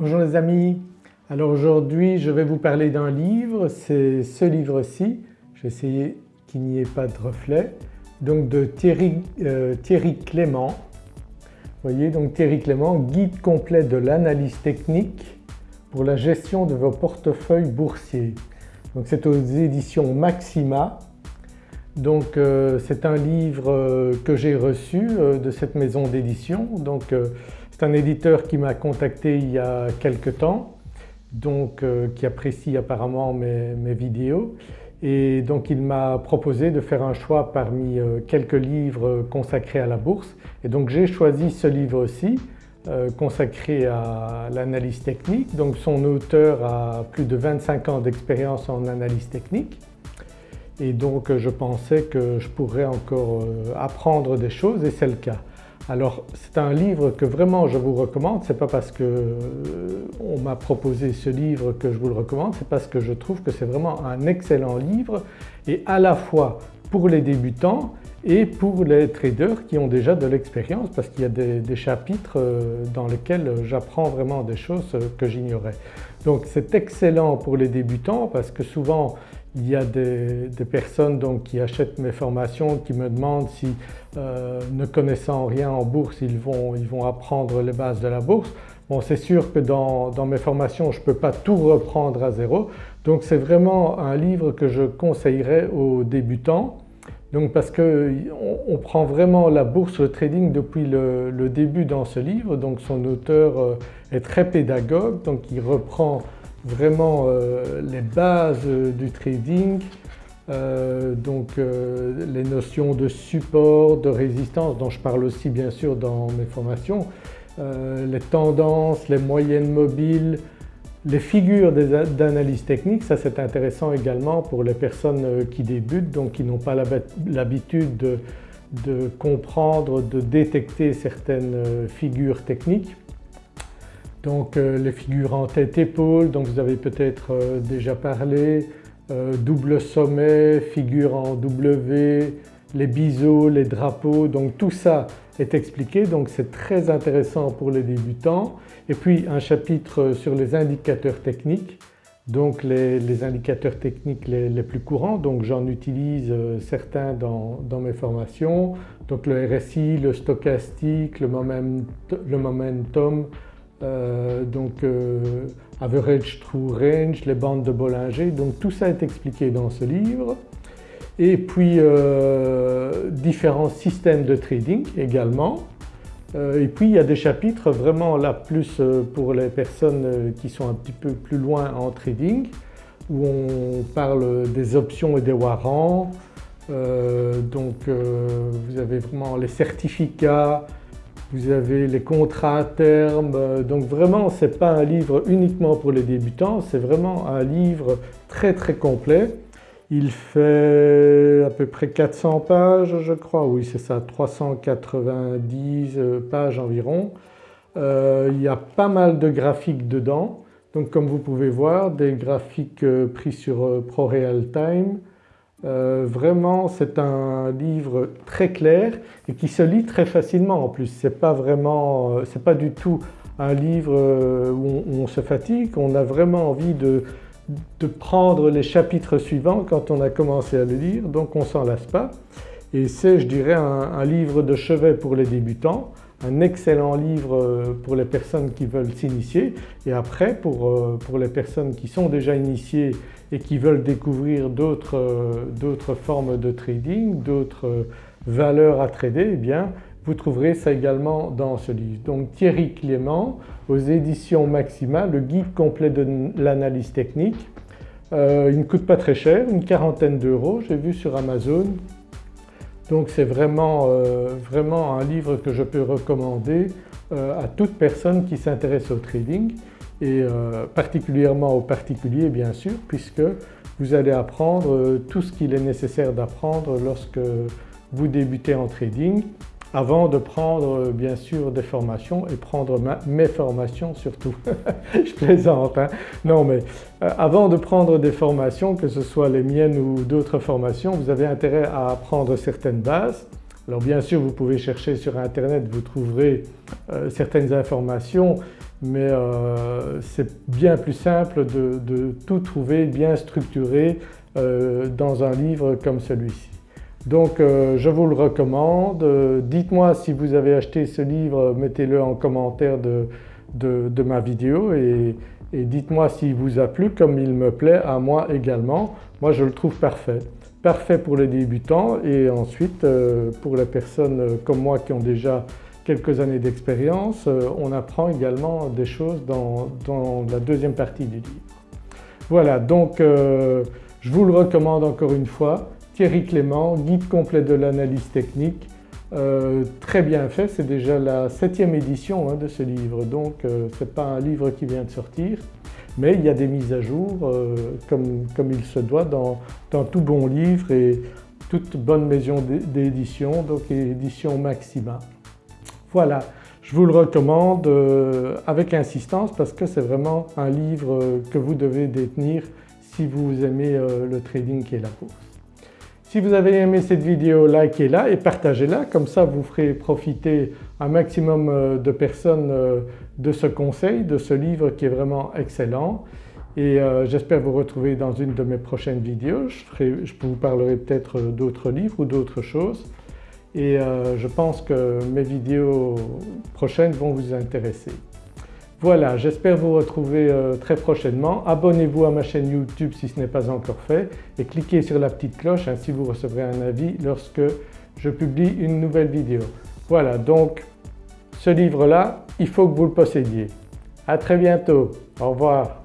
Bonjour les amis, alors aujourd'hui je vais vous parler d'un livre, c'est ce livre-ci, je vais essayer qu'il n'y ait pas de reflet, donc de Thierry, euh, Thierry Clément. Vous voyez donc Thierry Clément, guide complet de l'analyse technique pour la gestion de vos portefeuilles boursiers. Donc c'est aux éditions Maxima. Donc euh, c'est un livre euh, que j'ai reçu de cette maison d'édition. Donc c'est un éditeur qui m'a contacté il y a quelque temps, donc euh, qui apprécie apparemment mes, vidéos et donc il m'a proposé de faire un choix parmi euh, quelques livres consacrés à la bourse et donc j'ai choisi ce livre aussi euh, consacré à l'analyse technique. Donc son auteur a plus de 25 ans d'expérience en analyse technique et donc je pensais que je pourrais encore apprendre des choses et c'est le cas. Alors c'est un livre que vraiment je vous recommande, ce n'est pas parce qu'on euh, m'a proposé ce livre que je vous le recommande, c'est parce que je trouve que c'est vraiment un excellent livre et à la fois pour les débutants et pour les traders qui ont déjà de l'expérience parce qu'il y a des, chapitres euh, dans lesquels j'apprends vraiment des choses que j'ignorais. Donc c'est excellent pour les débutants parce que souvent il y a des, personnes donc qui achètent mes formations qui me demandent si euh, ne connaissant rien en bourse ils vont, ils vont apprendre les bases de la bourse. Bon c'est sûr que dans, mes formations je ne peux pas tout reprendre à zéro. Donc c'est vraiment un livre que je conseillerais aux débutants. Donc parce qu'on prend vraiment la bourse, le trading depuis le, le, début dans ce livre. Donc son auteur euh, est très pédagogue. Donc il reprend vraiment euh, les bases du trading, euh, donc euh, les notions de support, de résistance dont je parle aussi bien sûr dans mes formations, les tendances, les moyennes mobiles, les figures d'analyse technique, ça c'est intéressant également pour les personnes qui débutent donc qui n'ont pas l'habitude de, de, comprendre, de détecter certaines figures techniques. Donc euh, les figures en tête-épaule dont vous avez peut-être euh, déjà parlé, euh, double sommet, figure en W, les biseaux, les drapeaux, donc tout ça est expliqué donc c'est très intéressant pour les débutants. Et puis un chapitre sur les indicateurs techniques, donc les, indicateurs techniques les, plus courants, donc j'en utilise certains dans, mes formations, donc le RSI, le stochastique, le momentum, euh, donc euh, average true range, les bandes de Bollinger, donc tout ça est expliqué dans ce livre. Et puis euh, différents systèmes de trading également. et puis il y a des chapitres vraiment là plus pour les personnes qui sont un petit peu plus loin en trading où on parle des options et des warrants. donc vous avez vraiment les certificats, vous avez les contrats à terme, euh, donc vraiment ce n'est pas un livre uniquement pour les débutants, c'est vraiment un livre très très complet. Il fait à peu près 400 pages je crois, oui c'est ça, 390 euh, pages environ. Euh, il y a pas mal de graphiques dedans, donc comme vous pouvez voir des graphiques pris sur ProRealTime, euh, vraiment c'est un livre très clair et qui se lit très facilement en plus. C'est pas vraiment, euh, c'est pas du tout un livre euh, où on, se fatigue, on a vraiment envie de, prendre les chapitres suivants quand on a commencé à le lire donc on s'en lasse pas. Et c'est je dirais un livre de chevet pour les débutants un excellent livre euh, pour les personnes qui veulent s'initier et après pour, euh, pour, les personnes qui sont déjà initiées et qui veulent découvrir d'autres euh, formes de trading, d'autres valeurs à trader, eh bien vous trouverez ça également dans ce livre. Donc Thierry Clément aux éditions Maxima, le guide complet de l'analyse technique. il ne coûte pas très cher, une quarantaine d'euros j'ai vu sur Amazon donc c'est vraiment, euh, vraiment un livre que je peux recommander euh, à toute personne qui s'intéresse au trading et euh, particulièrement aux particuliers bien sûr puisque vous allez apprendre tout ce qu'il est nécessaire d'apprendre lorsque vous débutez en trading avant de prendre bien sûr des formations et prendre mes formations surtout. je plaisante hein. Non mais euh, avant de prendre des formations, que ce soit les miennes ou d'autres formations, vous avez intérêt à apprendre certaines bases. Alors bien sûr vous pouvez chercher sur internet, vous trouverez euh, certaines informations mais euh, c'est bien plus simple de, tout trouver bien structuré euh, dans un livre comme celui-ci. Donc euh, je vous le recommande, dites-moi si vous avez acheté ce livre, mettez-le en commentaire de, ma vidéo et, dites-moi s'il vous a plu comme il me plaît à moi également. Moi je le trouve parfait. Parfait pour les débutants et ensuite pour les personnes comme moi qui ont déjà quelques années d'expérience, euh, on apprend également des choses dans, la deuxième partie du livre. Voilà donc euh, je vous le recommande encore une fois, Thierry Clément, guide complet de l'analyse technique, euh, très bien fait, c'est déjà la septième édition hein, de ce livre donc ce n'est pas un livre qui vient de sortir mais il y a des mises à jour comme, il se doit dans, tout bon livre et toute bonne maison d'édition donc édition Maxima. Voilà, je vous le recommande euh, avec insistance parce que c'est vraiment un livre que vous devez détenir si vous aimez euh, le trading et la bourse. Si vous avez aimé cette vidéo, likez-la et partagez-la, comme ça vous ferez profiter un maximum euh, de personnes de ce conseil, de ce livre qui est vraiment excellent et j'espère vous retrouver dans une de mes prochaines vidéos. Je, vous parlerai peut-être d'autres livres ou d'autres choses et euh, je pense que mes vidéos prochaines vont vous intéresser. Voilà, j'espère vous retrouver euh, très prochainement. Abonnez-vous à ma chaîne YouTube si ce n'est pas encore fait et cliquez sur la petite cloche, ainsi vous recevrez un avis lorsque je publie une nouvelle vidéo. Voilà donc ce livre-là, il faut que vous le possédiez. À très bientôt, au revoir.